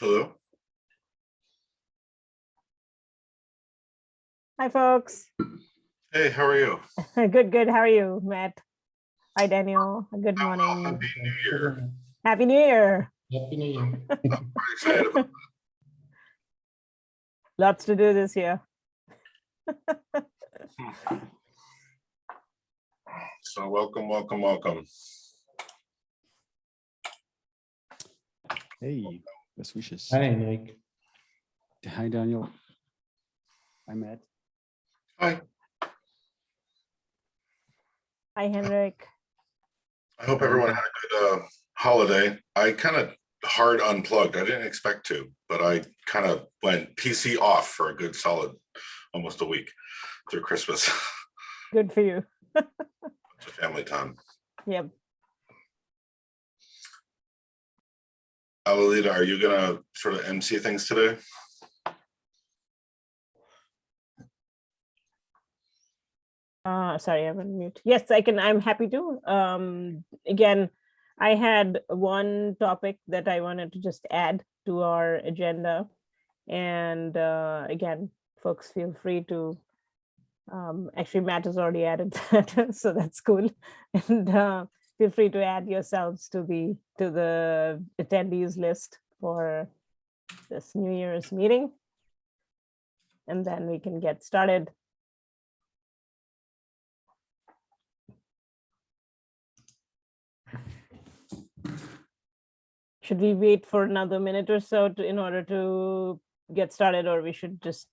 Hello. Hi, folks. Hey, how are you? Good, good. How are you, Matt? Hi, Daniel. Good Oh, morning. Happy New Year. Happy New Year. Happy New Year. I'm excited about Lots to do this year. So welcome, welcome, welcome. Hey, best wishes. Hi, Nick. Hi, Daniel. Hi, Matt. Hi, Hi, Henrik. I hope everyone had a good uh, holiday. I kind of hard unplugged. I didn't expect to, but I kind of went PC off for a good solid, almost a week through Christmas. Good for you. to Family time. Yep. Alolita, are you gonna sort of MC things today? Uh, sorry, I'm on mute. Yes, I can. I'm happy to. Um, again, I had one topic that I wanted to just add to our agenda. And uh, again, folks feel free to, um, actually Matt has already added that, so that's cool. And uh, feel free to add yourselves to the, to the attendees list for this New Year's meeting. And then we can get started. Should we wait for another minute or so to, in order to get started, or we should just?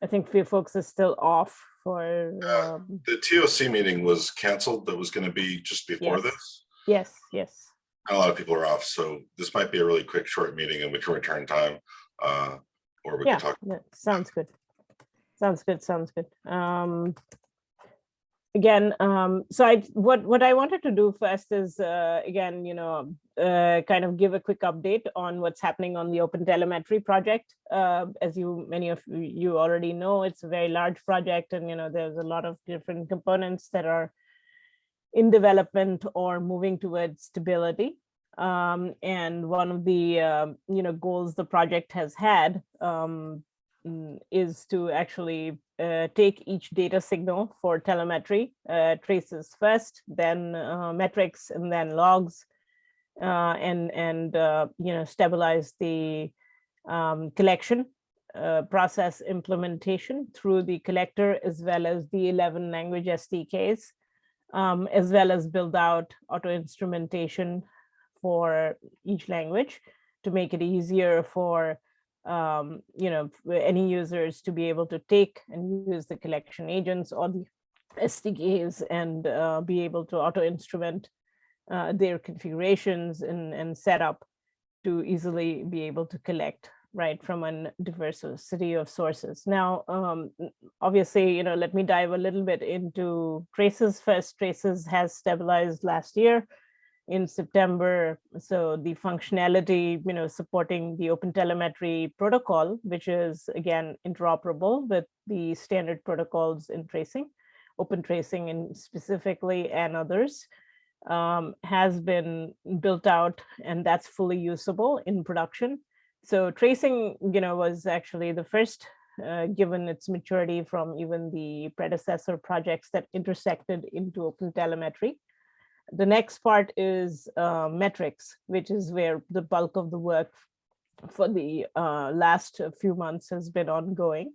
I think few folks are still off for, Uh, The TOC meeting was canceled. That was gonna be just before Yes. this. yes, yes. A lot of people are off, so this might be a really quick, short meeting and we can return time. uh, Or we Yeah, can talk. Yeah, sounds good. Sounds good, sounds good. Um, again, um, so I, what, what I wanted to do first is, uh, again, you know, uh, kind of give a quick update on what's happening on the Open Telemetry project. Uh, as you, many of you- already know, it's a very large project and, you know, there's a lot of different components that are in development or moving towards stability. Um, and one of the, um, you know, goals the project has had um, is to actually uh, take each data signal for telemetry, uh, traces first, then uh, metrics, and then logs, uh, and and uh, you know stabilize the um, collection uh, process implementation through the collector as well as the 11 language SDKs, um, as well as build out auto instrumentation for each language to make it easier for um, you know, for any users to be able to take and use the collection agents or the SDKs and uh, be able to auto instrument uh, their configurations and, and set up to easily be able to collect right from a diversity of sources. Now, um, obviously, you know, let me dive a little bit into traces first. Traces has stabilized last year in September. So the functionality, you know, supporting the open telemetry protocol, which is again interoperable with the standard protocols in tracing, open tracing and specifically and others, um, has been built out and that's fully usable in production. So tracing, you know, was actually the first uh, given its maturity from even the predecessor projects that intersected into open telemetry. The next part is uh, metrics, which is where the bulk of the work for the uh, last few months has been ongoing.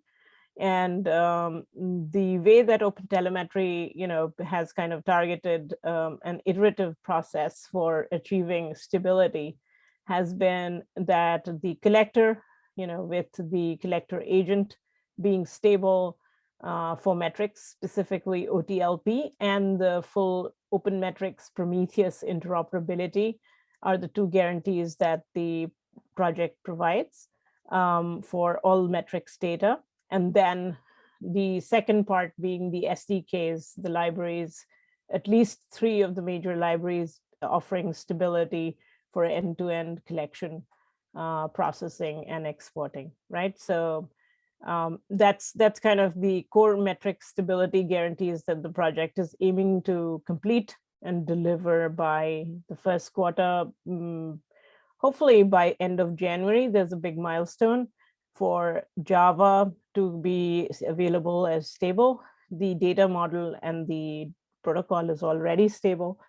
And um, the way that open telemetry, you know, has kind of targeted um, an iterative process for achieving stability has been that the collector, you know, with the collector agent being stable uh, for metrics, specifically OTLP, and the full open metrics Prometheus interoperability are the two guarantees that the project provides um, for all metrics data. And then the second part being the SDKs, the libraries, at least three of the major libraries offering stability for end-to-end collection, uh, processing and exporting, right? So um, that's that's kind of the core metric stability guarantees that the project is aiming to complete and deliver by the first quarter, mm, hopefully by end of January, there's a big milestone for Java to be available as stable. The data model and the protocol is already stable.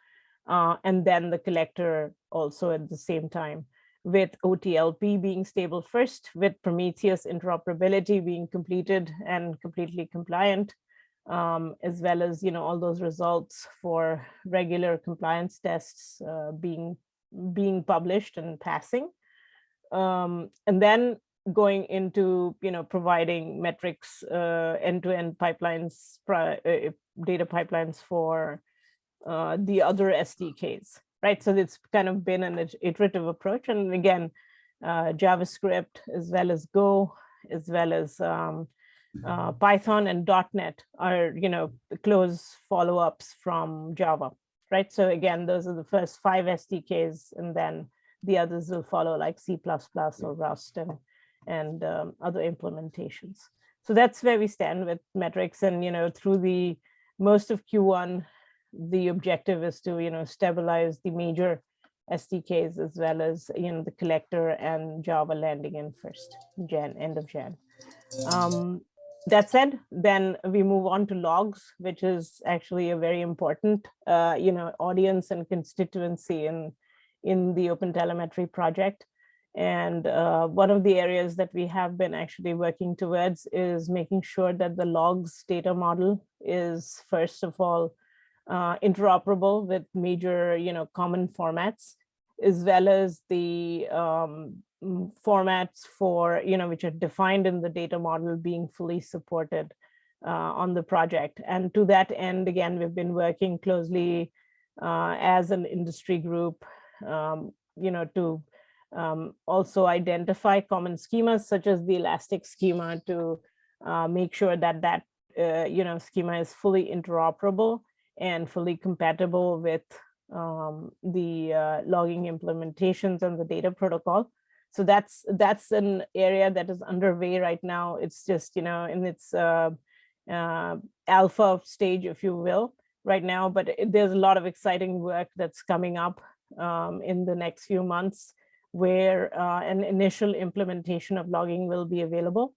Uh, and then the collector also at the same time with OTLP being stable first, with Prometheus interoperability being completed and completely compliant, um, as well as, you know, all those results for regular compliance tests uh, being being published and passing. Um, and then going into, you know, providing metrics, uh, end-to-end pipelines, uh, data pipelines for uh, the other SDKs, right? So it's kind of been an iterative approach. And again, uh, JavaScript as well as Go, as well as um, uh, Python and .NET are, you know, the close follow-ups from Java, right? So again, those are the first five SDKs, and then the others will follow like C++ or Rust and, and um, other implementations. So that's where we stand with metrics and, you know, through the most of Q1, the objective is to, you know, stabilize the major SDKs as well as, you know, the collector and Java landing in first Jan, end of Jan. Um, that said, then we move on to logs, which is actually a very important, uh, you know, audience and constituency in, in the Open Telemetry project. And uh, one of the areas that we have been actually working towards is making sure that the logs data model is first of all uh, interoperable with major, you know, common formats, as well as the um, mm, formats for, you know, which are defined in the data model being fully supported uh, on the project. And to that end, again, we've been working closely uh, as an industry group, um, you know, to um, also identify common schemas such as the Elastic schema to uh, make sure that that, uh, you know, schema is fully interoperable and fully compatible with um, the uh, logging implementations and the data protocol. So that's that's an area that is underway right now. It's just, you know, in its uh, uh, alpha stage, if you will, right now, but it- there's a lot of exciting work that's coming up um, in the next few months where uh, an initial implementation of logging will be available,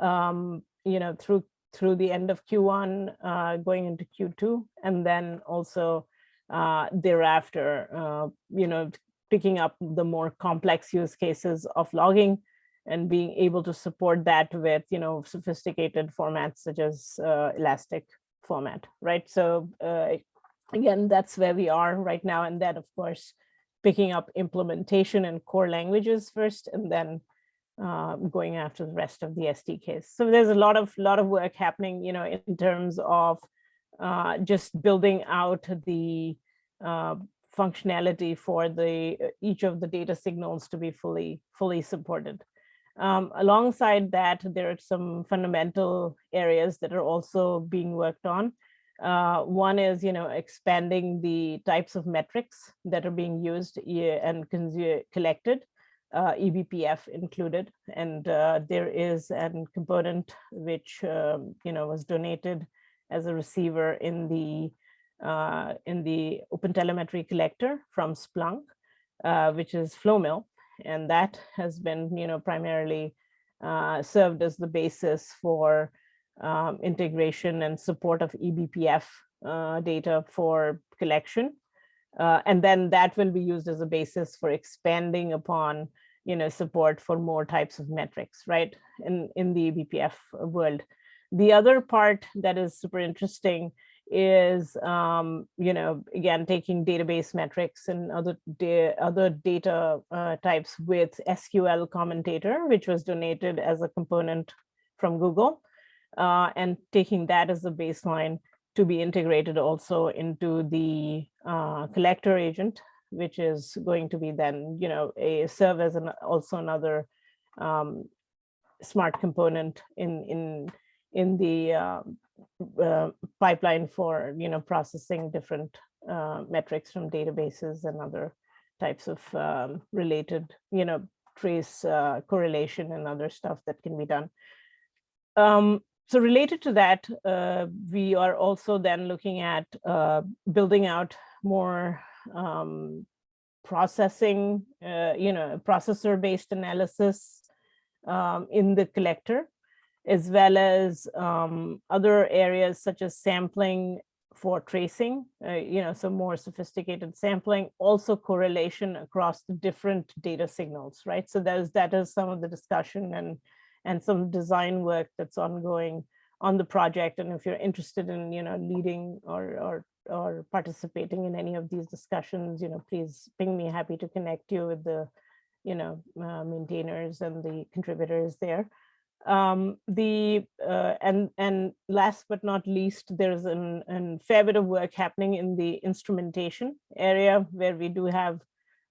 um, you know, through through the end of Q1, uh, going into Q2, and then also uh, thereafter, uh, you know, picking up the more complex use cases of logging and being able to support that with, you know, sophisticated formats such as uh, Elastic format, right? So uh, again, that's where we are right now. And then, of course, picking up implementation and core languages first, and then uh, going after the rest of the SDKs. So there's a lot of lot of work happening, you know, in terms of uh, just building out the uh, functionality for the uh, each of the data signals to be fully fully supported. Um, alongside that, there are some fundamental areas that are also being worked on. Uh, one is, you know, expanding the types of metrics that are being used and collected, uh, eBPF included. And uh, there is a component which, um, you know, was donated as a receiver in the uh, in the Open Telemetry Collector from Splunk, uh, which is Flowmill, and that has been, you know, primarily uh, served as the basis for um, integration and support of eBPF uh, data for collection. Uh, and then that will be used as a basis for expanding upon, you know, support for more types of metrics, right, in, in the eBPF world. The other part that is super interesting is, um, you know, again, taking database metrics and other, da other data uh, types with SQL commentator, which was donated as a component from Google, uh, and taking that as a baseline to be integrated also into the uh, collector agent, which is going to be then, you know, a serve as an also another um, smart component in in in the uh, uh, pipeline for you know processing different uh, metrics from databases and other types of um, related you know trace uh, correlation and other stuff that can be done. Um, so related to that, uh, we are also then looking at uh, building out more um, processing, uh, you know, processor-based analysis um, in the collector, as well as um, other areas such as sampling for tracing, uh, you know, some more sophisticated sampling, also correlation across the different data signals, right? So there's that is some of the discussion and and some design work that's ongoing on the project. And if you're interested in, you know, leading or or or participating in any of these discussions, you know, please ping me. Happy to connect you with the, you know, uh, maintainers and the contributors there um the uh, and and last but not least there's an, an fair bit of work happening in the instrumentation area where we do have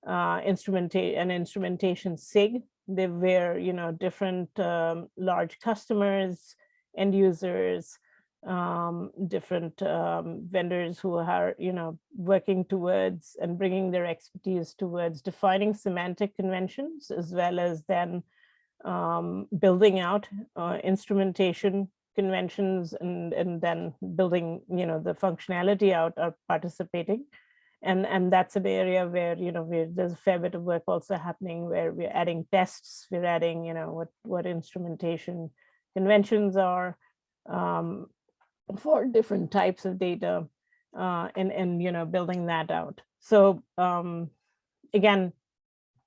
uh instrumentation an instrumentation sig they where you know different um, large customers end users um different um vendors who are you know working towards and bringing their expertise towards defining semantic conventions as well as then um, building out uh, instrumentation conventions and, and then building, you know, the functionality out are participating. And, and that's an area where, you know, there's a fair bit of work also happening where we're adding tests, we're adding, you know, what, what instrumentation conventions are um, for different types of data uh, and, and, you know, building that out. So um, again,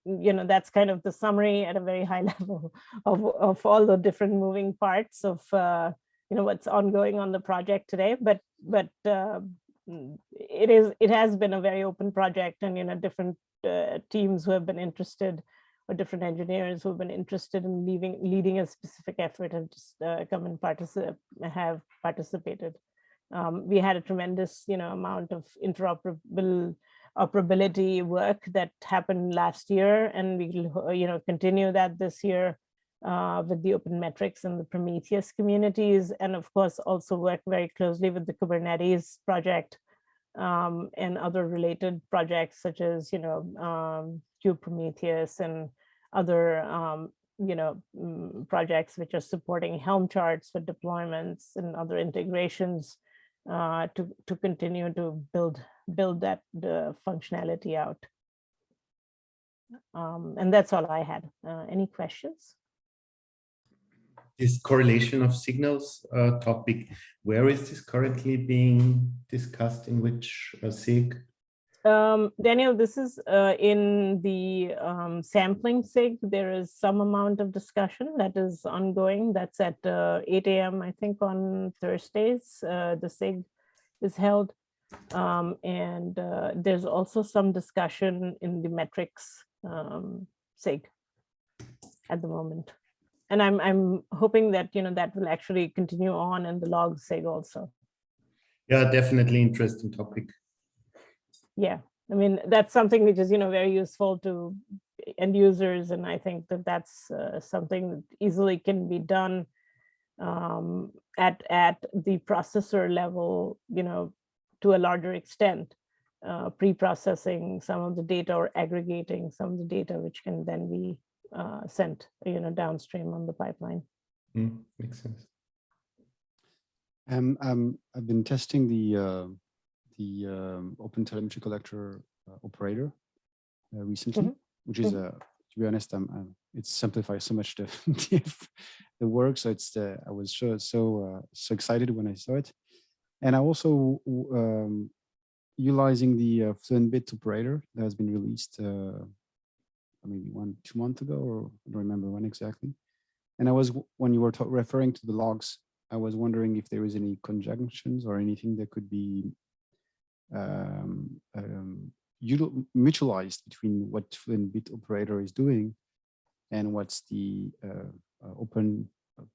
you know, that's kind of the summary at a very high level of, of all the different moving parts of, uh, you know, what's ongoing on the project today. But, but uh, it is, it has been a very open project and, you know, different uh, teams who have been interested or different engineers who have been interested in leaving, leading a specific effort have just uh, come and participate, have participated. Um, we had a tremendous, you know, amount of interoperable operability work that happened last year and we'll you know continue that this year uh, with the open metrics and the Prometheus communities and of course also work very closely with the Kubernetes project um, and other related projects such as you know um, Prometheus and other um, you know mm, projects which are supporting Helm charts for deployments and other integrations uh, to to continue to build build that functionality out. Um, and that's all I had. Uh, any questions? This correlation of signals uh, topic, where is this currently being discussed in which uh, SIG? Um, Daniel, this is uh, in the um, sampling SIG. There is some amount of discussion that is ongoing. That's at uh, 8 a.m. I think on Thursdays. Uh, the SIG is held. Um, and uh, there's also some discussion in the metrics um, SIG at the moment. And I'm I'm hoping that you know that will actually continue on in the log SIG also. Yeah, definitely interesting topic. Yeah, I mean that's something which is you know very useful to end users, and I think that that's uh, something that easily can be done um, at at the processor level. You know, to a larger extent, uh, pre-processing some of the data or aggregating some of the data, which can then be uh, sent, you know, downstream on the pipeline. Mm, makes sense. Um, um, I've been testing the uh, the um, Open Telemetry Collector uh, operator uh, recently, Mhm. which is, uh, to be honest, I'm, I'm, it simplifies so much the the, the work. So it's the I was so so uh, so excited when I saw it, and I also um, utilizing the uh, Fluent Bit operator that has been released uh, maybe one, two months ago, or I don't remember when exactly. And I was, when you were referring to the logs, I was wondering if there is any conjunctions or anything that could be um, um, mutualized between what Fluent Bit operator is doing and what's the uh, uh, open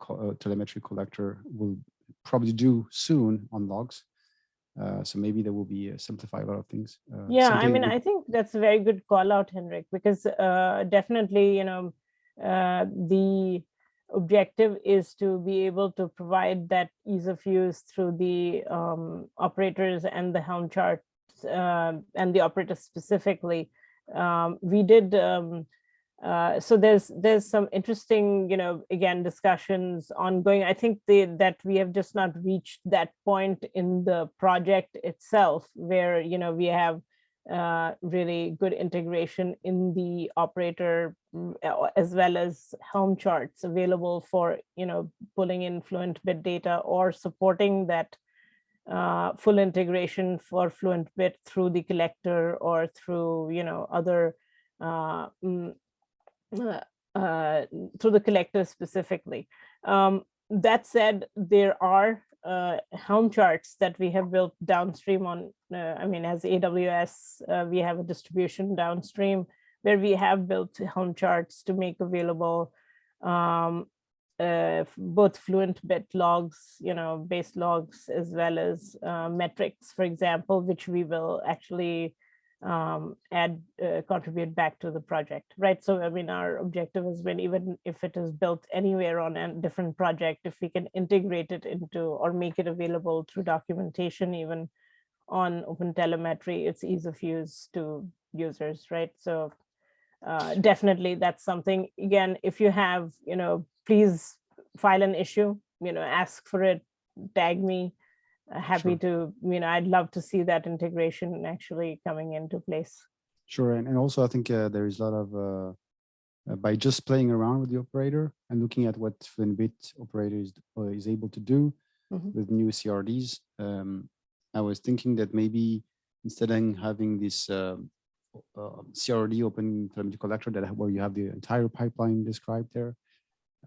uh, telemetry collector will probably do soon on logs. Uh, so maybe there will be uh, simplify a lot of things. Uh, yeah, I mean, I think that's a very good call out, Henrik, because uh, definitely, you know, uh, the objective is to be able to provide that ease of use through the um, operators and the Helm charts uh, and the operators specifically. Um, we did um, uh, so there's there's some interesting, you know, again, discussions ongoing. I think that we have just not reached that point in the project itself where, you know, we have uh, really good integration in the operator mm, as well as Helm charts available for, you know, pulling in Fluent bit data or supporting that uh, full integration for Fluent bit through the collector or through, you know, other uh, mm, uh, through the collector specifically. Um, that said, there are uh, Helm charts that we have built downstream on, uh, I mean, as AWS, uh, we have a distribution downstream where we have built Helm charts to make available um, uh, both fluent bit logs, you know, base logs, as well as uh, metrics, for example, which we will actually um, add, uh, contribute back to the project, right? So, I mean, our objective has been even if it is built anywhere on a different project, if we can integrate it into or make it available through documentation, even on open telemetry, it's ease of use to users, right? So uh, definitely that's something, again, if you have, you know, please file an issue, you know, ask for it, tag me. Uh, Happy to, you know, I'd love to see that integration actually coming into place. Sure, and, and also I think uh, there is a lot of uh, uh, by just playing around with the operator and looking at what FluentBit operator is, uh, is able to do Mhm. with new CRDs. Um, I was thinking that maybe instead of having this um, uh, CRD open telemetry collector that where you have the entire pipeline described there,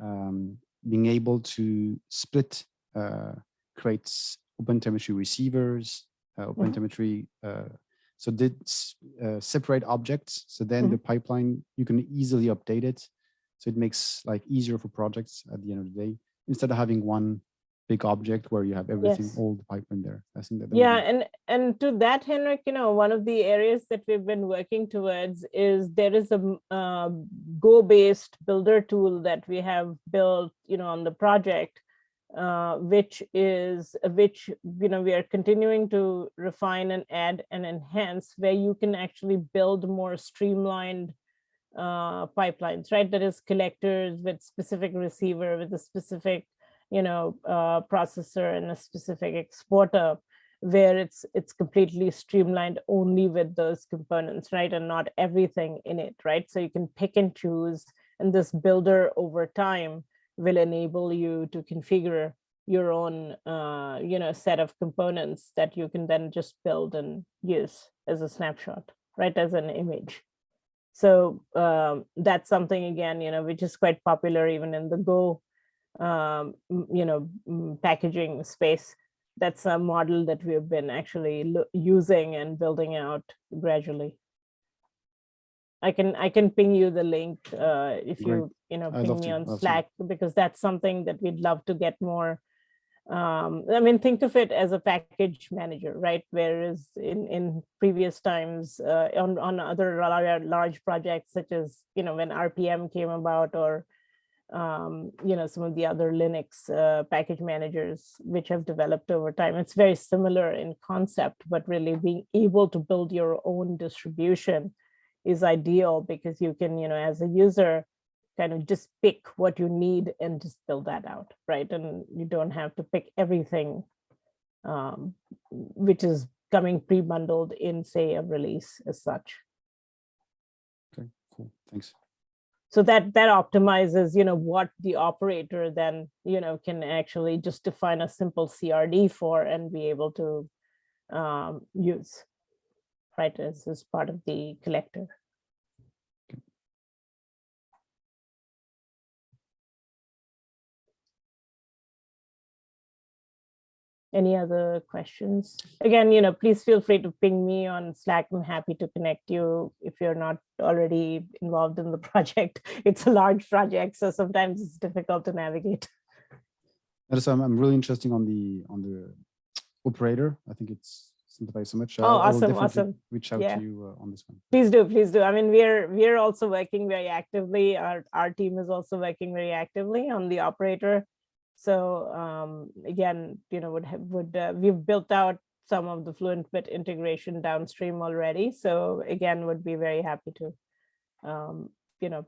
um, being able to split uh, creates open telemetry receivers, uh, open Mhm. telemetry uh, so did uh, separate objects. So then the pipeline, you can easily update it. So it makes like easier for projects at the end of the day, instead of having one big object where you have everything, Yes. all the pipeline there. I think that. that Yeah, and and to that, Henrik, you know, one of the areas that we've been working towards is there is a uh, Go-based builder tool that we have built, you know, on the project, uh, which is which you know we are continuing to refine and add and enhance, where you can actually build more streamlined uh, pipelines, right? That is collectors with specific receiver with a specific, you know, uh, processor and a specific exporter, where it's it's completely streamlined only with those components, right? And not everything in it, right? So you can pick and choose, and this builder over time will enable you to configure your own, uh, you know, set of components that you can then just build and use as a snapshot, right? As an image. So um, that's something again, you know, which is quite popular even in the Go, um, you know, packaging space. That's a model that we've been actually using and building out gradually. I can I can ping you the link uh, if Great. you you know ping me to, on to. Slack because that's something that we'd love to get more. Um, I mean, think of it as a package manager, right? Whereas in in previous times uh, on on other large, large projects such as you know when RPM came about or um, you know some of the other Linux uh, package managers which have developed over time. It's very similar in concept, but really being able to build your own distribution is ideal because you can, you know, as a user, kind of just pick what you need and just build that out, right? And you don't have to pick everything, um, which is coming pre-bundled in, say, a release as such. Okay, cool, thanks. So that that optimizes, you know, what the operator then, you know, can actually just define a simple CRD for and be able to um, use, right, as, as part of the collector. Any other questions? Again, you know, please feel free to ping me on Slack. I'm happy to connect you if you're not already involved in the project. It's a large project, so sometimes it's difficult to navigate. So I'm, I'm really interested on the on the operator. I think it's simplified so much. Oh, will awesome, awesome. Reach out Yeah. to you uh, on this one. Please do, please do. I mean, we're we're also working very actively. Our our team is also working very actively on the operator. So um, again, you know, would have would uh, we've built out some of the Fluent Bit integration downstream already. So again, would be very happy to um, you know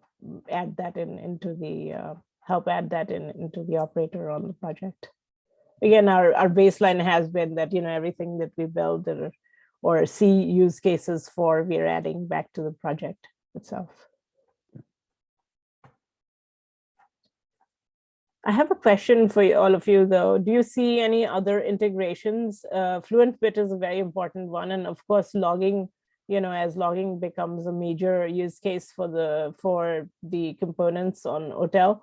add that in into the uh, help add that in into the operator on the project. Again, our our baseline has been that you know everything that we build are or see use cases for we're adding back to the project itself. I have a question for you- all of you, though. Do you see any other integrations? Uh, FluentBit is a very important one, and of course, logging. You know, as logging becomes a major use case for the for the components on OTEL,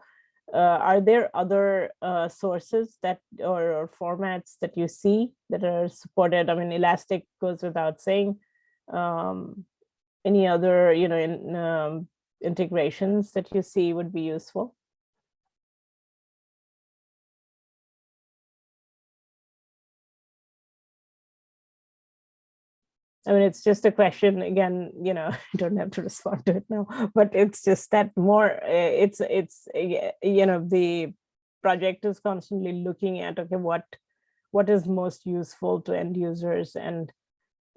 uh, are there other uh, sources that or, or formats that you see that are supported? I mean, Elastic goes without saying. Um, any other, you know, in, um, integrations that you see would be useful? I mean, it's just a question, again, you know, I don't have to respond to it now, but it's just that more, uh, it's, it's, uh, you know, the project is constantly looking at, okay, what, what is most useful to end users and,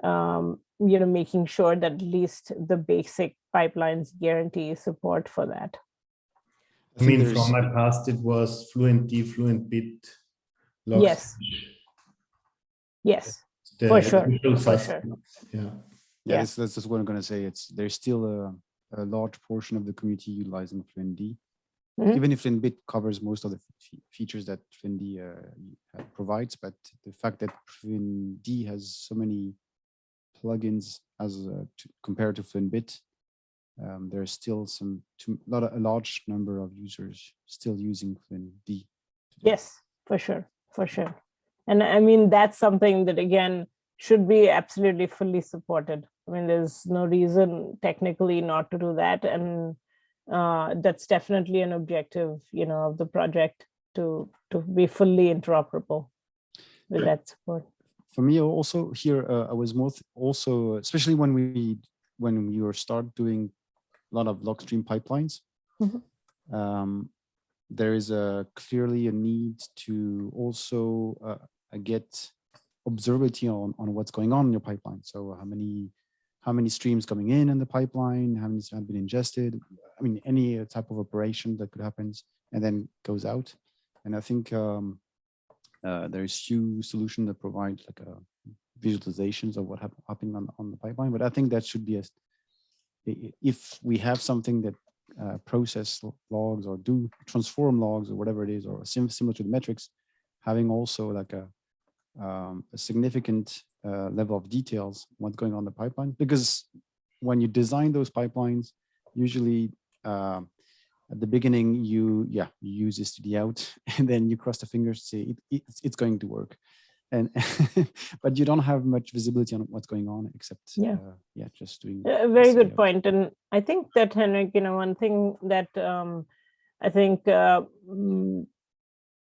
um, you know, making sure that at least the basic pipelines guarantee support for that. I mean, from my past, it was Fluent D, Fluent Bit. Logs, Yes. Yes, the for sure, for suspects, Yeah. Yeah, Yeah. that's, that's just what I'm gonna say. It's, there's still a, a large portion of the community utilizing FluentD. Mhm. Even if FluentBit covers most of the features that FluentD uh, uh, provides, but the fact that FluentD has so many plugins as uh, to, compared to FluentBit, um, there's still some, too, not a, a large number of users still using FluentD. today. Yes, for sure, for sure. And I mean, that's something that again, should be absolutely fully supported. I mean, there's no reason technically not to do that. And uh, that's definitely an objective, you know, of the project to, to be fully interoperable with that support. for me also here uh, i was more th- also especially when we when we were start doing a lot of log stream pipelines Mhm. um, there is a clearly a need to also uh, uh, get observability on on what's going on in your pipeline. So how many how many streams coming in in the pipeline? How many have been ingested? I mean any uh, type of operation that could happen and then goes out. And i think um, uh, there's few solutions that provide like a visualizations of what hap- happening on, on the pipeline, but I think that should be a, if we have something that uh, process logs or do transform logs or whatever it is, or sim similar to the metrics, having also like a, um, a significant uh, level of details, what's going on the pipeline, because when you design those pipelines, usually um, at the beginning you yeah you use this to the out and then you cross the fingers to say it, it's, it's going to work and but you don't have much visibility on what's going on except Yeah. uh, yeah just doing A very good point. And I think that Henrik, you know, one thing that um, I think uh, mm,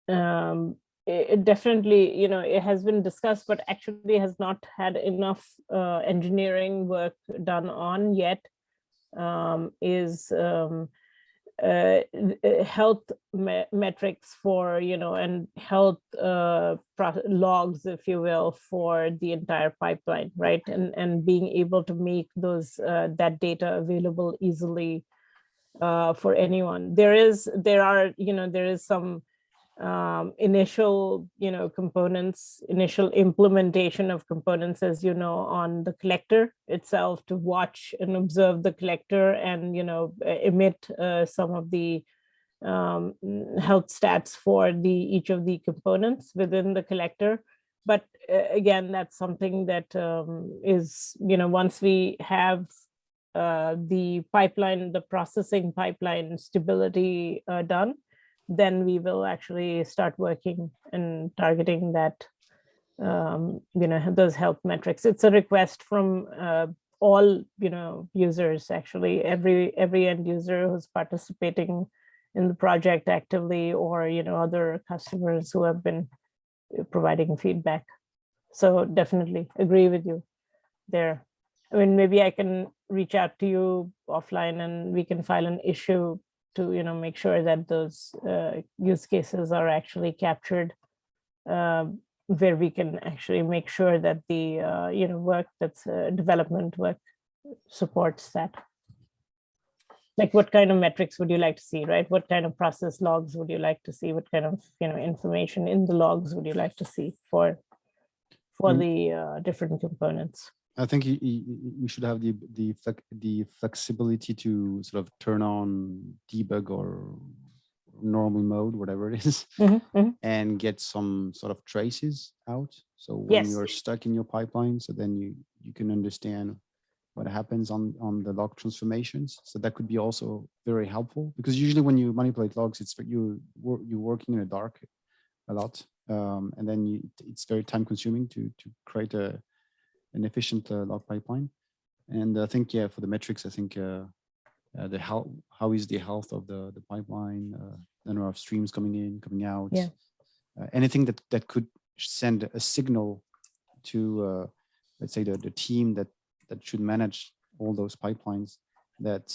um, it, it definitely, you know, it has been discussed, but actually has not had enough uh, engineering work done on yet. Um, is um, uh, uh, health me- metrics for you know and health uh, logs if you will for the entire pipeline right? And and being able to make those uh, that data available easily uh, for anyone. There is there are you know there is some um, initial you know components initial implementation of components as you know on the collector itself to watch and observe the collector and you know emit uh, some of the um, health stats for the each of the components within the collector. But uh, again that's something that um, is you know once we have uh, the pipeline the processing pipeline stability uh, done then we will actually start working and targeting that um, you know those health metrics. It's a request from uh, all you know users actually. Every every end user who's participating in the project actively or you know other customers who have been uh, providing feedback. So definitely agree with you there. I mean maybe i can reach out to you offline and we can file an issue to you know make sure that those uh, use cases are actually captured um, where we can actually make sure that the uh, you know work that's uh, development work supports that. Like what kind of metrics would you like to see right? What kind of process logs would you like to see? What kind of you know information in the logs would you like to see for for Mm. the uh, different components I think you, you, should have the the the flexibility to sort of turn on debug or normal mode, whatever it is, Mhm, mhm. and get some sort of traces out. So when Yes. you're stuck in your pipeline, so then you you can understand what happens on on the log transformations. So that could be also very helpful because usually when you manipulate logs, it's you you're working in the dark a lot, um, and then you, it's very time consuming to to create a an efficient uh, log pipeline. And I think yeah, for the metrics, I think uh, uh, the how how is the health of the the pipeline, uh, the number of streams coming in, coming out, Yeah. uh, anything that that could send a signal to uh, let's say the the team that that should manage all those pipelines that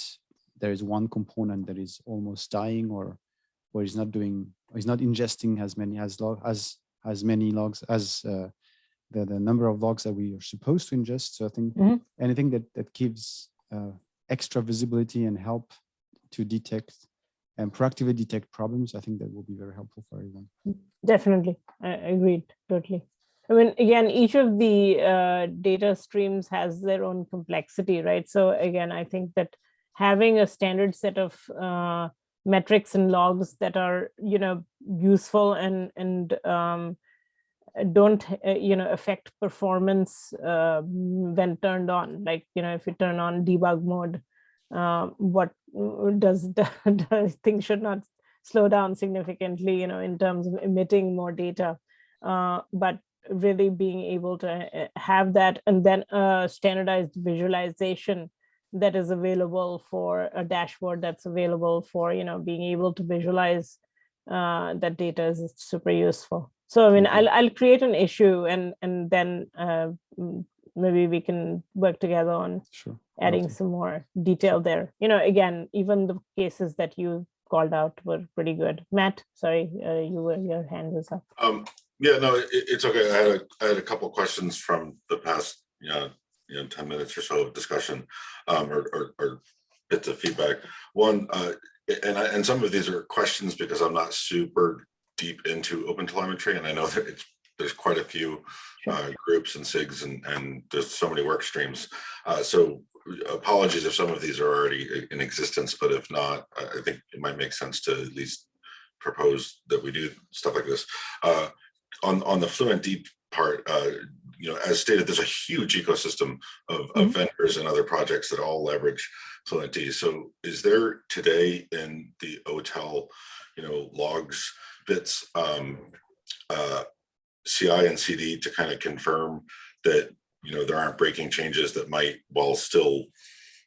there is one component that is almost dying or or is not doing or is not ingesting as many as log as as many logs as uh, the the number of logs that we are supposed to ingest. So I think Mhm. anything that that gives uh, extra visibility and help to detect and proactively detect problems, I think that will be very helpful for everyone. Definitely, I I agreed totally. I mean, again, each of the uh, data streams has their own complexity, right? So again, I think that having a standard set of uh, metrics and logs that are, you know, useful and and um, don't, uh, you know, affect performance uh, when turned on. Like, you know, if you turn on debug mode, uh, what mm, does does things should not slow down significantly, you know, in terms of emitting more data. Uh, but really being able to uh, have that and then a standardized visualization that is available for a dashboard that's available for, you know, being able to visualize uh, that data is super useful. So I mean, Mhm. I'll, I'll create an issue and, and then uh, maybe we can work together on Sure. adding Okay. some more detail there. You know, again, even the cases that you called out were pretty good. Matt, sorry, uh, you were your hand was up. Um, yeah, no, it, it's okay. I had a, I had a couple questions from the past, you know, you know, ten minutes or so of discussion, um, or, or, or bits of feedback. One, uh, and I, and some of these are questions because I'm not super deep into open telemetry, and I know that it's, there's quite a few uh, groups and SIGs and, and there's so many work streams. Uh, so apologies if some of these are already in existence, but if not, I think it might make sense to at least propose that we do stuff like this. Uh, on, on the Fluent Deep part, uh, you know, as stated, there's a huge ecosystem of, of vendors and other projects that all leverage Fluent D. So is there today in the OTel, you know, logs bits, um, uh, CI and CD to kind of confirm that, you know, there aren't breaking changes that might, while still,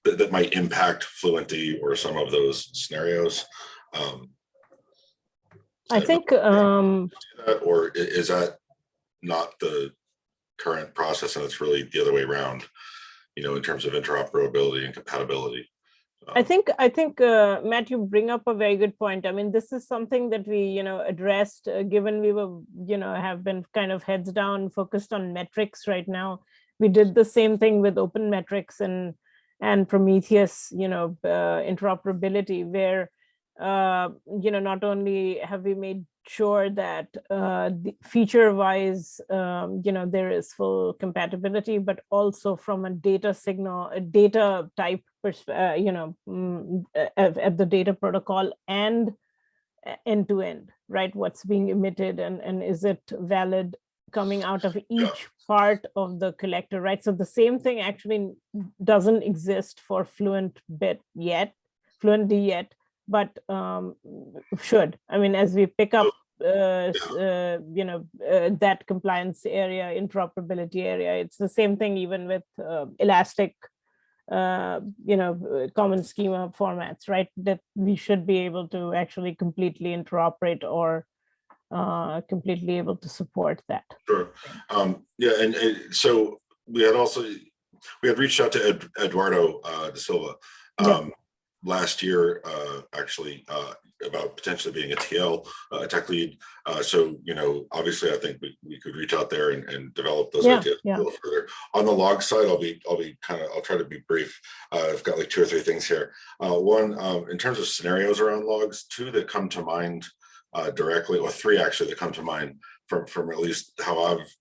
that, that might impact Fluent D or some of those scenarios? Um, I think, um, that, Or is that not the current process and it's really the other way around? You know, in terms of interoperability and compatibility? I Um, think, I think, uh, Matt, you bring up a very good point. I mean, this is something that we, you know, addressed, uh, given we were, you know, have been kind of heads down, focused on metrics right now. We did the same thing with open metrics and, and Prometheus, you know, uh, interoperability where, uh, you know, not only have we made sure that uh, feature wise, um, you know, there is full compatibility, but also from a data signal, a data type, uh, you know, mm, at, at the data protocol and end to end, right? What's being emitted and, and is it valid coming out of each part of the collector, right? So the same thing actually doesn't exist for Fluent bit yet, Fluent D yet, but um, should. I mean, as we pick up, uh, uh, you know, uh, that compliance area, interoperability area, it's the same thing even with uh, Elastic, uh, you know, common schema formats, right? That we should be able to actually completely interoperate or uh, completely able to support that. Sure. Um, yeah, and, and so we had also, we had reached out to Ed, Eduardo uh, De Silva Yeah. Last year, uh, actually, uh, about potentially being a TL, uh, a tech lead. Uh, so, you know, obviously, I think we, we could reach out there and, and develop those Yeah, ideas a little further. On the log side, I'll be, I'll be kind of, I'll try to be brief. Uh, I've got like two or three things here. Uh, one, um, in terms of scenarios around logs, two that come to mind uh, directly, or three actually that come to mind from, from at least how I've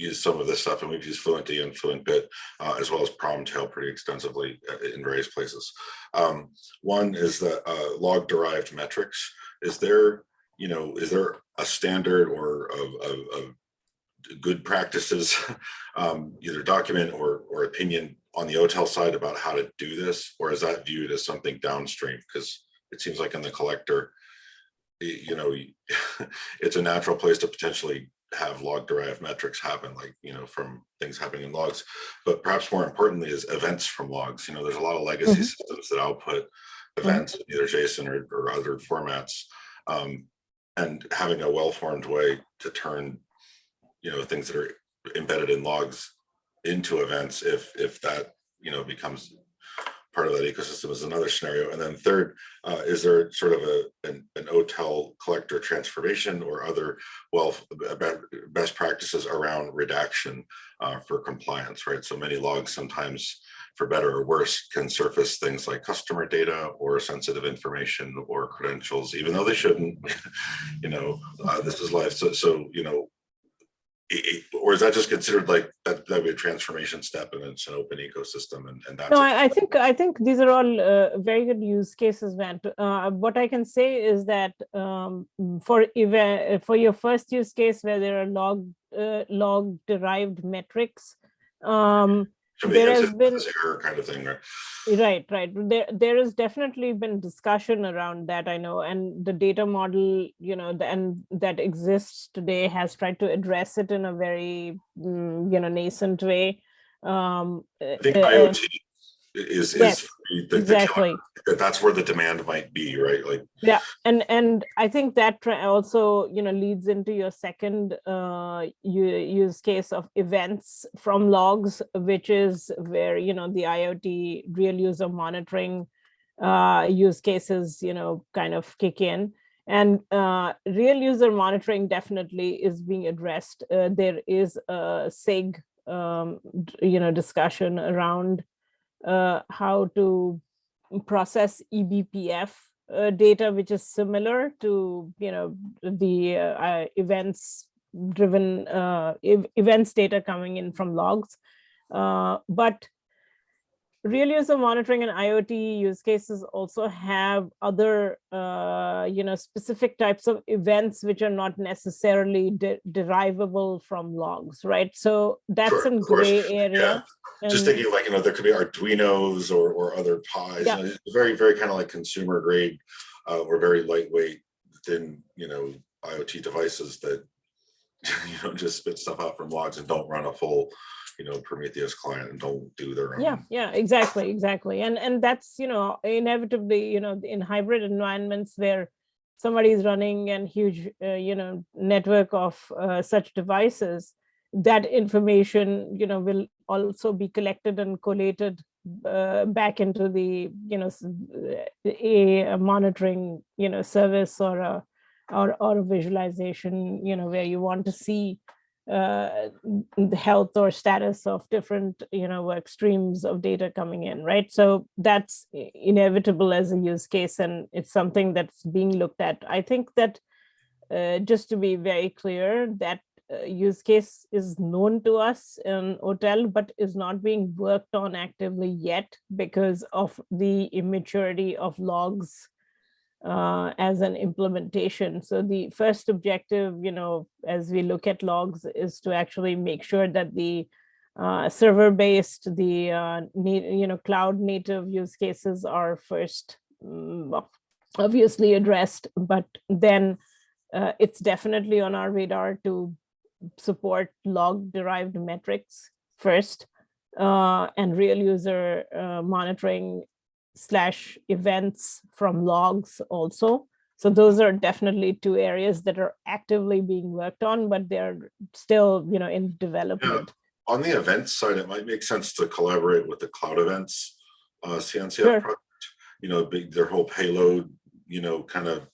used some of this stuff and we've used Fluent D and FluentBit uh, as well as Promtail pretty extensively uh, in various places. Um, one is the uh, log derived metrics. Is there, you know, is there a standard or of, of, of good practices, um, either document or, or opinion on the OTEL side about how to do this? Or is that viewed as something downstream? Because it seems like in the collector, you know, it's a natural place to potentially have log derived metrics happen, like, you know, from things happening in logs. But perhaps more importantly is events from logs. You know, there's a lot of legacy Mhm. systems that output events, in either JSON or, or other formats. Um, and having a well-formed way to turn, you know, things that are embedded in logs into events, if, if that, you know, becomes part of that ecosystem is another scenario. And then third, uh, is there sort of a, an, an OTEL collector transformation or other, well, best practices around redaction uh, for compliance, right? So many logs sometimes, for better or worse, can surface things like customer data or sensitive information or credentials, even though they shouldn't, you know, uh, this is life. So, so, you know, i- i- or is that just considered like that, that would be a transformation step and it's an open ecosystem and, and that's. No. I, I think I think these are all uh, very good use cases, Matt. Uh, what I can say is that um, for event for your first use case where there are log uh, log derived metrics, um, there has been- error kind of thing, right? Right, right. There, there has definitely been discussion around that, I know, and the data model, you know, the, and that exists today has tried to address it in a very, mm, you know, nascent way. Um, I think uh, IoT is, yes, is the- the exactly. that that's where the demand might be, right? Like, yeah and and i think that also you know leads into your second uh use case of events from logs which is where you know the iot real user monitoring uh use cases you know kind of kick in and uh real user monitoring definitely is being addressed uh, there is a sig um you know discussion around uh how to process eBPF uh, data, which is similar to, you know, the uh, uh, events driven uh, events data coming in from logs. Uh, but real user monitoring and IoT use cases also have other, uh, you know, specific types of events which are not necessarily de- derivable from logs, right? So that's Sure, in gray area. just and- thinking like, you know, there could be Arduinos or, or other pies, Yeah. you know, very, very kind of like consumer grade uh, or very lightweight thin, you know, IoT devices that, you know, just spit stuff out from logs and don't run a full, you know, Prometheus client and don't do their own. yeah yeah exactly exactly and and that's you know inevitably you know in hybrid environments where somebody is running an huge uh, you know network of uh, such devices that information you know will also be collected and collated uh, back into the you know a, a monitoring you know service or a or, or a visualization you know where you want to see uh, the health or status of different you know work streams of data coming in right? So that's inevitable as a use case and it's something that's being looked at. I think that uh, just to be very clear that uh, use case is known to us in OTEL but is not being worked on actively yet because of the immaturity of logs uh, as an implementation. So the first objective, you know, as we look at logs is to actually make sure that the uh, server-based, the uh, you know, cloud native use cases are first ob- obviously addressed, but then uh, it's definitely on our radar to support log derived metrics first uh, and real user uh, monitoring slash events from logs also. So those are definitely two areas that are actively being worked on, but they're still, you know, in development. On the events side, it might make sense to collaborate with the cloud events, uh, CNCF Sure. project. You know, big, their whole payload, you know, kind of,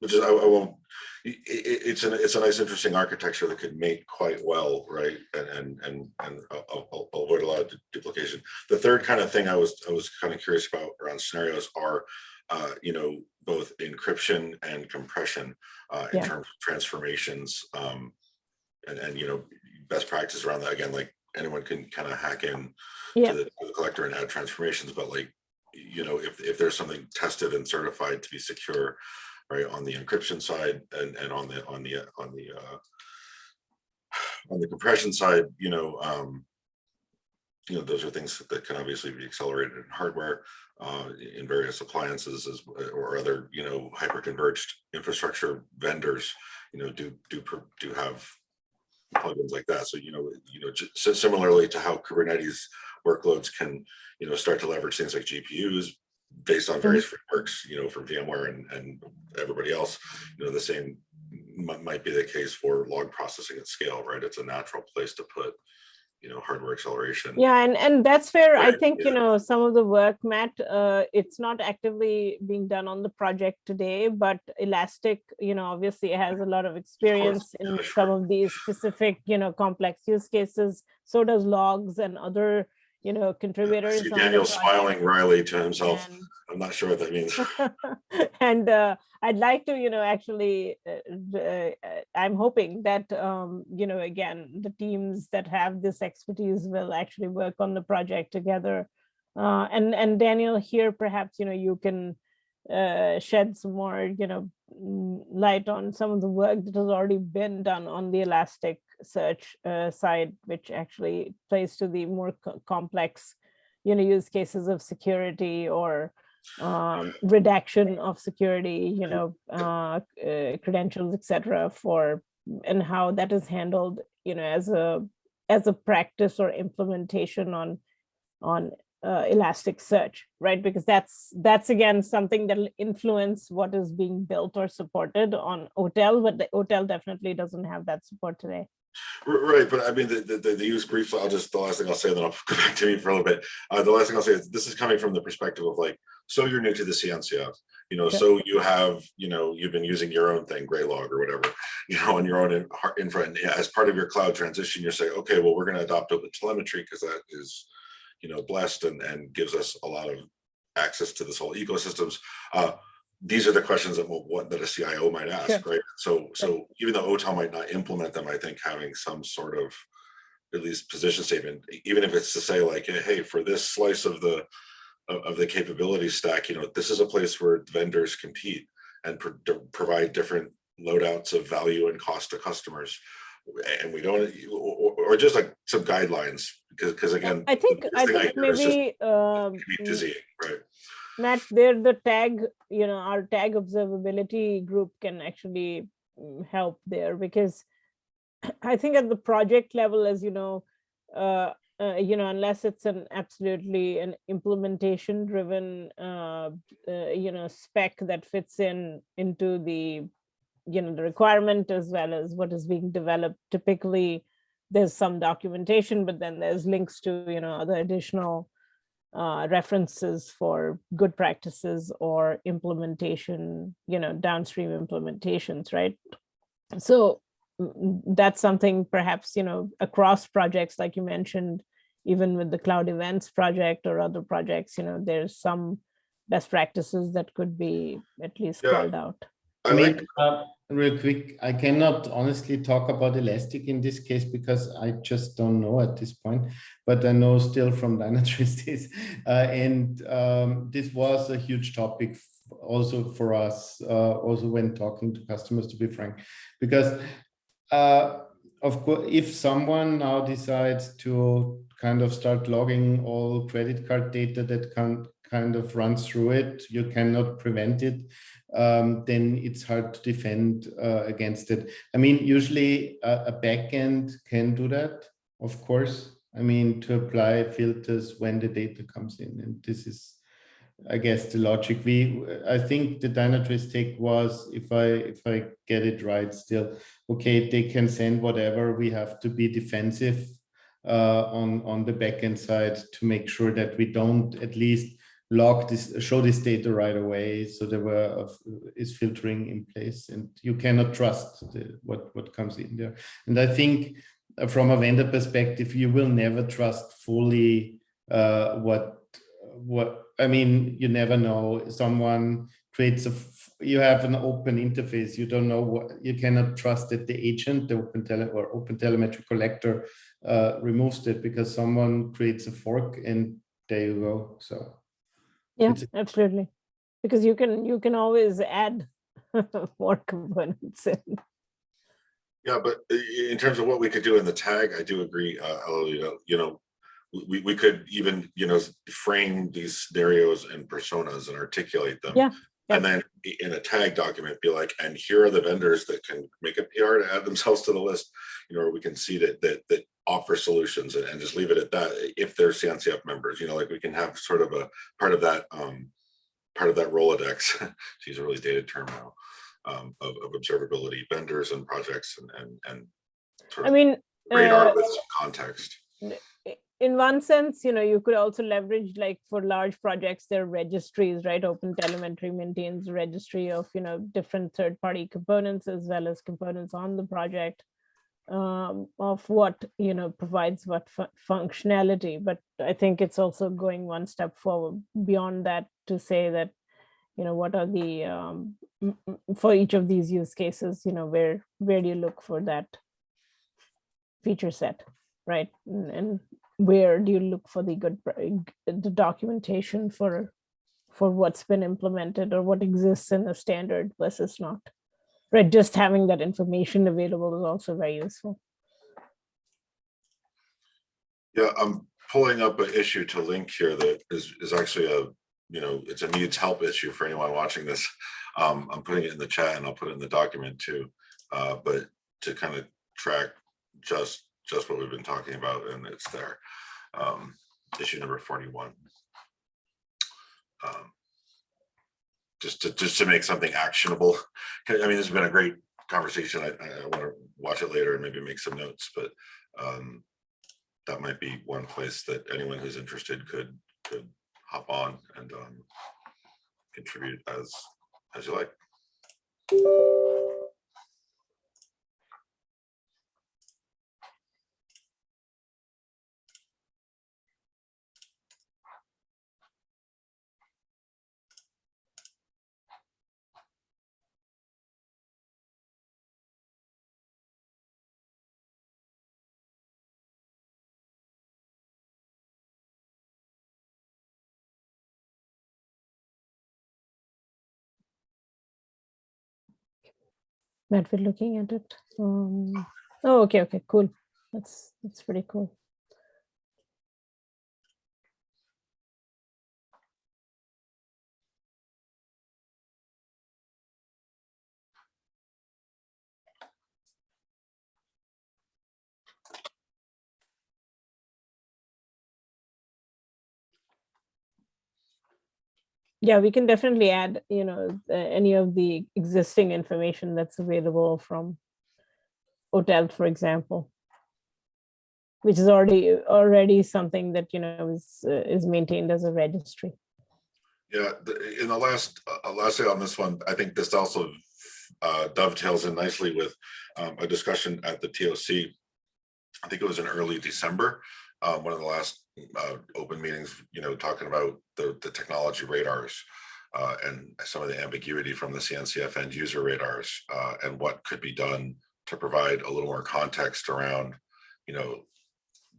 which is, I, I won't, it's an, it's a nice, interesting architecture that could mate quite well, right? And, and, and, and avoid a lot of duplication. The third kind of thing I was, I was kind of curious about around scenarios are, uh, you know, both encryption and compression, uh, in Yeah. terms of transformations. Um, and, and, you know, best practice around that, again, like anyone can kind of hack in Yeah. to the, to the collector and add transformations, but like, you know, if, if there's something tested and certified to be secure, right, on the encryption side and, and on the, on the, uh, on the, uh, on the compression side, you know, um, you know, those are things that can obviously be accelerated in hardware, uh, in various appliances as, or other, you know, hyper-converged infrastructure vendors, you know, do, do, do have plugins like that. So, you know, you know, similarly to how Kubernetes workloads can, you know, start to leverage things like GPUs based on various frameworks, you know, from VMware and, and everybody else, you know, the same might be the case for log processing at scale, right? It's a natural place to put, you know, hardware acceleration. Yeah, and and that's where I Right, think, you know, some of the work, Matt, uh, it's not actively being done on the project today, but Elastic, you know, obviously has a lot of experience in yeah, some of these specific, you know, complex use cases. So does logs and other, you know, I contributors. see Daniel smiling wryly to himself. And- I'm not sure what that means. and uh, I'd like to, you know, actually, uh, uh, I'm hoping that, um, you know, again, the teams that have this expertise will actually work on the project together. Uh, and and Daniel, here perhaps, you know, you can uh, shed some more, you know, mm, light on some of the work that has already been done on the Elastic Search uh, side, which actually plays to the more co- complex, you know, use cases of security or um, redaction of security, you know, uh, uh, credentials, etc. For and how that is handled, you know, as a as a practice or implementation on on uh, Elasticsearch, right? Because that's that's again something that'll influence what is being built or supported on OTEL, but the OTEL definitely doesn't have that support today. Right, but I mean, the, the, the- use briefly, I'll just, the last thing I'll say, then I'll go back to me for a little bit. Uh, the last thing I'll say is, this is coming from the perspective of like, so you're new to the CNCF, you know, Okay. so you have, you know, you've been using your own thing, Graylog or whatever, you know, on your own in- infra, and as part of your cloud transition, you're saying, okay, well, we're gonna adopt open telemetry because that is, you know, blessed and, and gives us a lot of access to this whole ecosystems. Uh, these are the questions that what, that a CIO might ask, right? So, so even though OTEL might not implement them, I think having some sort of at least position statement, even if it's to say like, hey, for this slice of the of, of the capability stack, you know, this is a place where vendors compete and pro- provide different loadouts of value and cost to customers. And we don't, or, just like some guidelines, because, because again. I think I think just maybe um, it can be dizzying, right? Matt, there the tag, you know, our tag observability group can actually mm, help there because I think at the project level, as you know, uh, uh, you know, unless it's an absolutely an implementation driven, uh, uh, you know, spec that fits in into the, you know, the requirement as well as what is being developed. Typically, there's some documentation, but then there's links to, you know, other additional uh, references for good practices or implementation, you know, downstream implementations, right? So mm, that's something perhaps, you know, across projects, like you mentioned, even with the cloud events project or other projects, you know, there's some best practices that could be at least Yeah. called out. I I like, mean, uh, real quick, I cannot honestly talk about Elastic in this case because I just don't know at this point, but I know still from Dynatrace. Uh, and um, this was a huge topic also for us, uh, also when talking to customers, to be frank, because uh, of course, if someone now decides to kind of start logging all credit card data that can kind of runs through it, you cannot prevent it um, then it's hard to defend uh, against it. I mean, usually a, a backend can do that, of course. I mean, to apply filters when the data comes in, and this is, I guess, the logic. We, I think the Dynatrace take was, if I if I get it right, still okay. They can send whatever. We have to be defensive uh, on on the backend side to make sure that we don't at least log this show this data right away so there were is filtering in place and you cannot trust the, what what comes in there and i think uh, from a vendor perspective you will never trust fully uh what what i mean you never know someone creates a you have an open interface. You don't know what, you cannot trust that the agent, the open tele or open telemetry collector uh, removes it because someone creates a fork and there you go. So Yeah, It's- absolutely. Because you can, you can always add more components in. Yeah, but in terms of what we could do in the tag, I do agree, uh, Elo, you know, you know, we, we could even, you know, frame these scenarios and personas and articulate them. Yeah, And then in a tag document, be like, and here are the vendors that can make a PR to add themselves to the list. You know, or we can see that, that, that offer solutions and, and just leave it at that, if they're CNCF members, you know, like we can have sort of a part of that, um, part of that Rolodex, she's a really dated term now, um, of, of observability vendors and projects and, and, and sort I of mean, radar uh, with some context. In one sense, you know, you could also leverage like for large projects, their registries, right? Open Telemetry maintains registry of, you know, different third-party components as well as components on the project um, of what, you know, provides what fu- functionality. But I think it's also going one step forward beyond that to say that, you know, what are the, um, for each of these use cases, you know, where, where do you look for that feature set, right? And where do you look for the good, the documentation for, for what's been implemented or what exists in the standard versus not? Right, just having that information available is also very useful. Yeah, I'm pulling up an issue to link here that is, is actually a, you know, it's a needs help issue for anyone watching this. Um, I'm putting it in the chat and I'll put it in the document too. Uh, but to kind of track just, just what we've been talking about and it's there. Um, issue number forty-one. Um, Just to, just to make something actionable. I mean, this has been a great conversation. I, I want to watch it later and maybe make some notes, but um, that might be one place that anyone who's interested could, could hop on and um, contribute as, as you like. Matt, we're looking at it. Um, oh, okay, okay, cool. That's, that's pretty cool. Yeah, we can definitely add, you know, any of the existing information that's available from OTEL, for example. Which is already, already something that, you know, is, uh, is maintained as a registry. Yeah, in the last, uh, last thing on this one, I think this also uh, dovetails in nicely with um, a discussion at the TOC. I think it was in early December, uh, one of the last uh, open meetings, you know, talking about the, the technology radars uh, and some of the ambiguity from the CNCF end user radars uh, and what could be done to provide a little more context around, you know,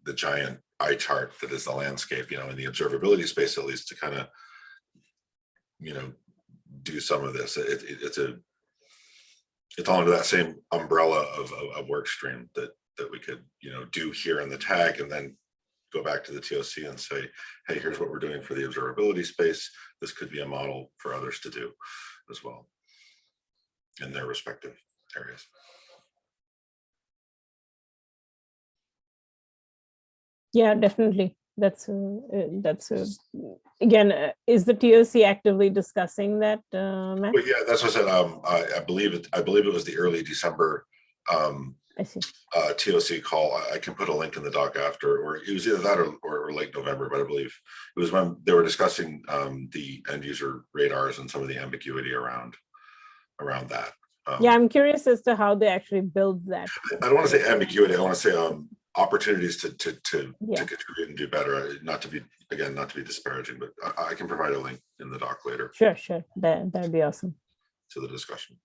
the giant eye chart that is the landscape, you know, in the observability space, at least to kind of you know, do some of this. It, it, it's a, it's all under that same umbrella of, of, of work stream that, that we could, you know, do here in the tag and then go back to the TOC and say, hey, here's what we're doing for the observability space. This could be a model for others to do as well in their respective areas. Yeah, definitely. That's, uh, that's, a- again, uh, is the TOC actively discussing that, uh, yeah, that's what I said. Um, I, I believe it, I believe it was the early December um, I see. uh, TOC call. I, I can put a link in the doc after, or it was either that or, or late November, but I believe it was when they were discussing um, the end user radars and some of the ambiguity around around that. Um, Yeah, I'm curious as to how they actually build that. I don't want to say ambiguity. I want to say um, opportunities to, to, to, Yeah. to contribute and do better. uh, Not to be, again, not to be disparaging, but I, I can provide a link in the doc later Sure, sure. That, that'd be awesome. to the discussion.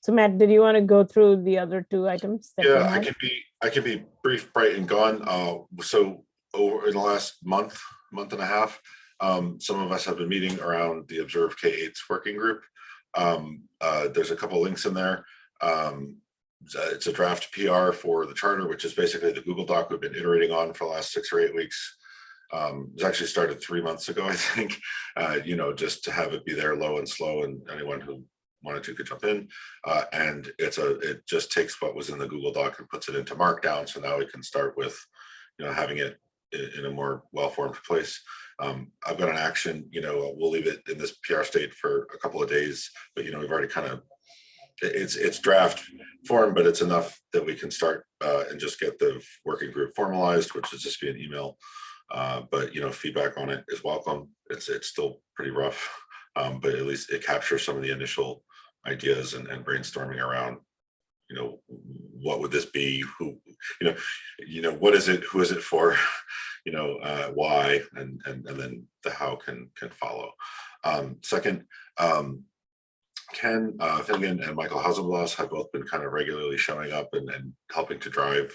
So Matt, did you want to go through the other two items? that Yeah, I had? can be, I can be brief, bright and gone. Uh, so over in the last month, month and a half, um, some of us have been meeting around the Observe K eights working group. Um, uh, there's a couple links in there. Um, it's a- draft PR for the charter, which is basically the Google Doc we've been iterating on for the last six or eight weeks. Um, it actually started three months ago, I think, uh, you know, just to have it be there low and slow and anyone who wanted to could jump in. Uh, and it's a, it just takes what was in the Google Doc and puts it into Markdown. So now we can start with, you know, having it in, a more well-formed place. Um, I've got an action, you know, we'll leave it in this PR state for a couple of days, but you know, we've already kind of, it's it's draft form, but it's enough that we can start uh, and just get the working group formalized, which is just be an email. Uh, but you know, feedback on it is welcome. It's, it's still pretty rough. Um, but at least it captures some of the initial ideas and, and brainstorming around, you know, what would this be? Who, you know, you know, what is it? Who is it for? You know, uh, why? And, and, and then the how can, can follow. Um, second, um, Ken uh, Finnigan and Michael Hausenblas have both been kind of regularly showing up and, and helping to drive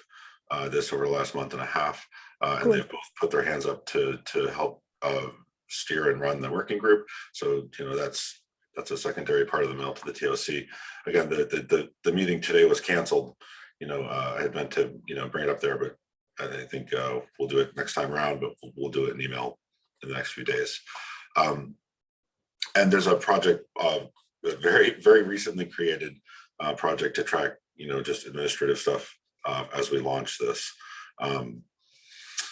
uh, this over the last month and a half. Uh, and Cool. they've both put their hands up to, to help uh, steer and run the working group. So, you know, that's, that's a secondary part of the mail to the TOC. Again, the, the, the, the meeting today was canceled. You know, uh, I had meant to, you know, bring it up there, but I think uh, we'll do it next time around, but we'll, we'll do it in email in the next few days. Um, and there's a project, uh, a very, very recently created uh, project to track, you know, just administrative stuff uh, as we launch this. Um,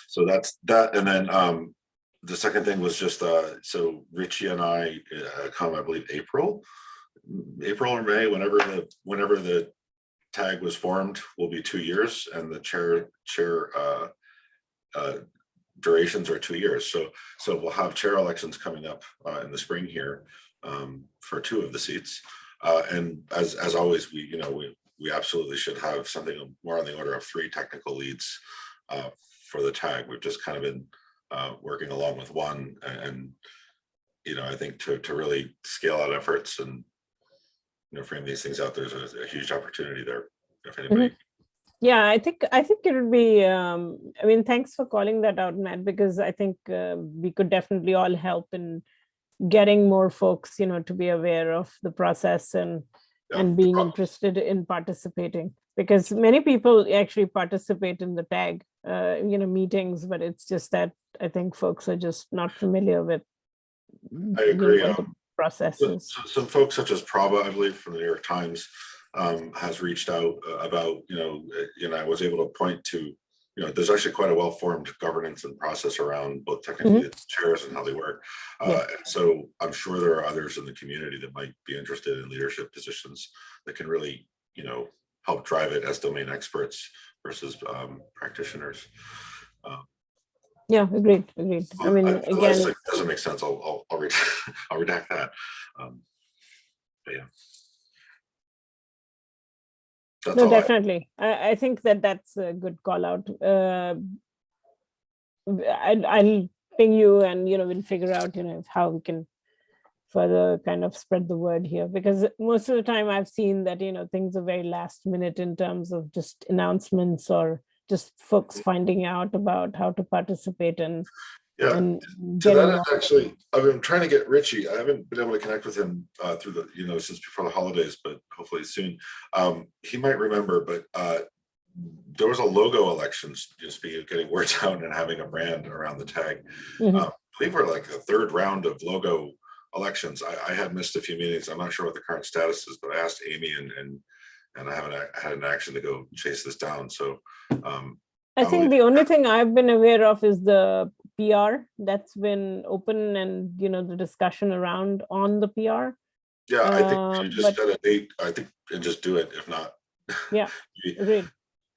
so that's that. And then um, the second thing was just, uh, so Richie and I uh, come, I believe, April, April or May, whenever the, whenever the tag was formed will be two years and the chair, chair uh, uh, durations are two years. So, so we'll have chair elections coming up uh, in the spring here um, for two of the seats. Uh, and as, as always, we, you know, we, we absolutely should have something more on the order of three technical leads uh, for the tag. We've just kind of been uh, working along with one and, you know, I think to, to really scale out efforts and, you know, frame these things out, there's a, a huge opportunity there. If anybody, Yeah, I think, I think it would be, um, I mean, thanks for calling that out, Matt, because I think uh, we could definitely all help in getting more folks, you know, to be aware of the process and, Yeah, and being interested in participating. Because many people actually participate in the tag, uh, you know, meetings, but it's just that I think folks are just not familiar with. I you know, agree, um, Processes. so- Some folks such as Prava, I believe, from the New York Times, um, has reached out uh, about, you know, you know, I was able to point to, you know, there's actually quite a well-formed governance and process around both technically the chairs and how they work. Uh, and so I'm sure there are others in the community that might be interested in leadership positions that can really, you know, help drive it as domain experts versus um, practitioners. Yeah, agreed, agreed. I mean, unless again, it Doesn't make sense, I'll, I'll, I'll redact, I'll redact that. Um, But yeah. That's no, definitely. I, I think that that's a good call out. Uh, I, I'll ping you and, you know, we'll figure out, you know, how we can further kind of spread the word here because most of the time I've seen that, you know, things are very last minute in terms of just announcements or just folks finding out about how to participate and, Yeah, and to that end, actually, I've been trying to get Richie, I haven't been able to connect with him uh, through the, you know, since before the holidays, but hopefully soon. Um, He might remember, but uh, there was a logo elections, just be getting words out and having a brand around the tag. Mhm. Uh, I believe we're like the third round of logo elections. I, I had missed a few meetings. I'm not sure what the current status is, but I asked Amy and, and, and I haven't had an action to go chase this down. So um, I think the only thing I've been aware of is the PR that's been open and, you know, the discussion around on the PR. yeah, I think Um, just set a date, I think, and just do it. If not. Yeah. Agreed.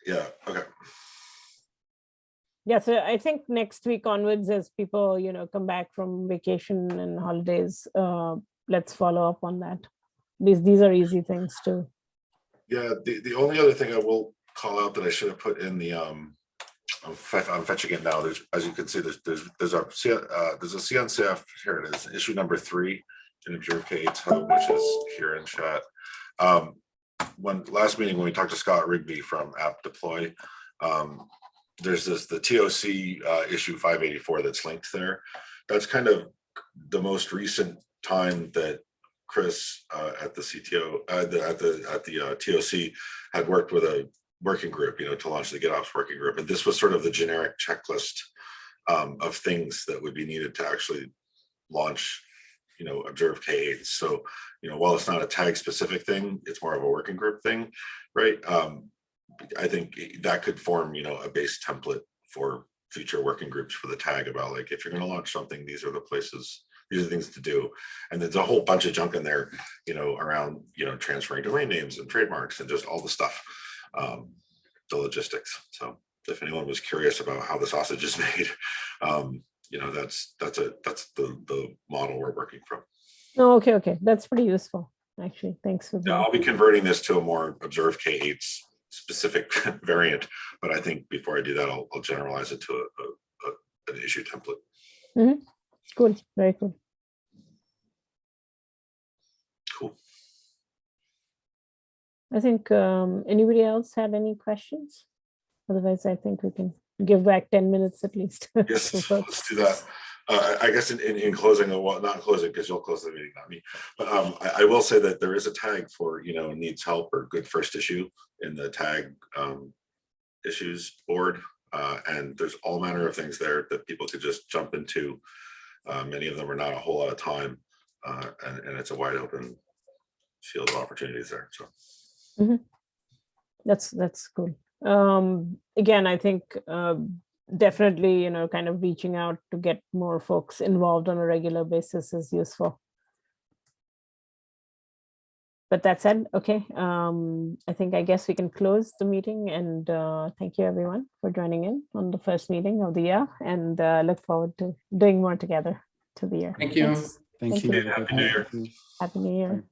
Yeah, okay. Yeah, so I think next week onwards, as people, you know, come back from vacation and holidays, uh, let's follow up on that. These, these are easy things too. Yeah, the, the only other thing I will call out that I should have put in the, um, I'm I'm fetching it now. There's, as you can see, there's, there's, there's a, uh, there's a CNCF, here it is, issue number three in K8's hub, which is here in chat. Um, when, last meeting, when we talked to Scott Rigby from App Deploy, um, there's this, the TOC, uh, issue five eighty-four that's linked there. That's kind of the most recent time that Chris, uh, at the CTO, uh, the- at the, at the, uh, TOC had worked with a working group, you know, to launch the GitOps working group. And this was sort of the generic checklist um, of things that would be needed to actually launch, you know, observe K8. So, you know, while it's not a tag specific thing, it's more of a working group thing, right? Um, I think that could form, you know, a base template for future working groups for the tag about like, if you're going to launch something, these are the places, these are things to do. And there's a whole bunch of junk in there, you know, around, you know, transferring domain names and trademarks and just all the stuff um, the logistics. So if anyone was curious about how the sausage is made, um, you know, that's, that's a, that's the, the model we're working from. No, okay, okay, that's pretty useful, actually. Thanks for Now, I'll be converting this to a more observed K8's specific variant, but I think before I do that, I'll, I'll generalize it to a, a, a- an issue template. Cool, very cool. Cool. I think, um, anybody else had any questions? Otherwise, I think we can give back ten minutes at least. Yes, let's do that. Uh, I guess in, in, in closing, well, not closing, because you'll close the meeting, not me. But um, I, I will say that there is a tag for, you know, needs help or good first issue in the tag um, issues board. Uh, and there's all manner of things there that people could just jump into. Uh, many of them are not a whole lot of time, uh, and, and it's a wide open field of opportunities there. So That's, that's cool. Um, again, I think, uh, definitely, you know, kind of reaching out to get more folks involved on a regular basis is useful. But that said, okay, um, I think, I guess we can close the meeting and, uh, thank you everyone for joining in on the first meeting of the year and, uh, look forward to doing more together to the year. Thank you. Thanks. Thank Thank you. you. Happy New Year. Thank you. Happy New Year.